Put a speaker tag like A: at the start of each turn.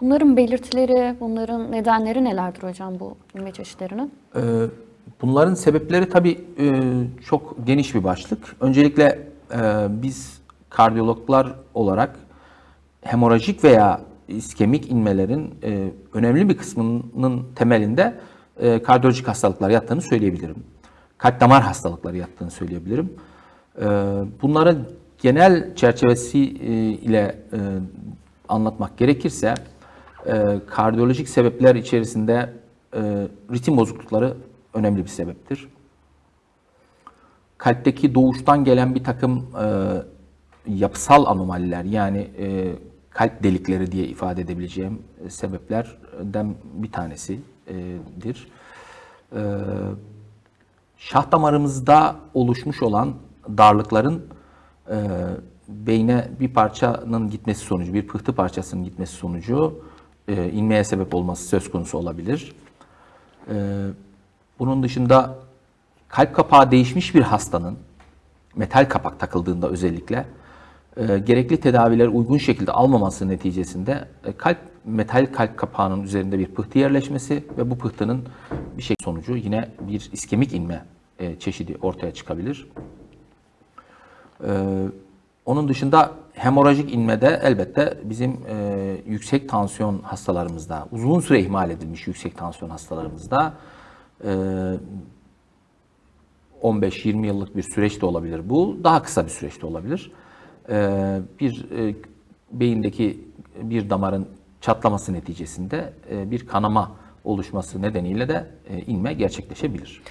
A: Bunların belirtileri, bunların nedenleri nelerdir hocam bu inme çeşitlerinin?
B: Ee, Bunların sebepleri tabii e, çok geniş bir başlık. Öncelikle e, biz kardiyologlar olarak hemorajik veya iskemik inmelerin e, önemli bir kısmının temelinde kardiyolojik hastalıklar yattığını söyleyebilirim. Kalp damar hastalıkları yattığını söyleyebilirim. Bunların genel çerçevesi ile anlatmak gerekirse e, kardiyolojik sebepler içerisinde e, ritim bozuklukları önemli bir sebeptir. Kalpteki doğuştan gelen bir takım e, yapısal anomaliler yani e, kalp delikleri diye ifade edebileceğim e, sebeplerden bir tanesidir. E, şah damarımızda oluşmuş olan darlıkların e, beyne bir parçanın gitmesi sonucu, bir pıhtı parçasının gitmesi sonucu e, inmeye sebep olması söz konusu olabilir. E, bunun dışında kalp kapağı değişmiş bir hastanın metal kapak takıldığında özellikle e, gerekli tedaviler uygun şekilde almaması neticesinde e, kalp metal kalp kapağının üzerinde bir pıhtı yerleşmesi ve bu pıhtının bir şey sonucu yine bir iskemik inme e, çeşidi ortaya çıkabilir. Ee, onun dışında hemorajik inmede elbette bizim e, yüksek tansiyon hastalarımızda, uzun süre ihmal edilmiş yüksek tansiyon hastalarımızda e, 15-20 yıllık bir süreç de olabilir bu. Daha kısa bir süreç de olabilir. E, bir e, beyindeki bir damarın çatlaması neticesinde e, bir kanama oluşması nedeniyle de e, inme gerçekleşebilir.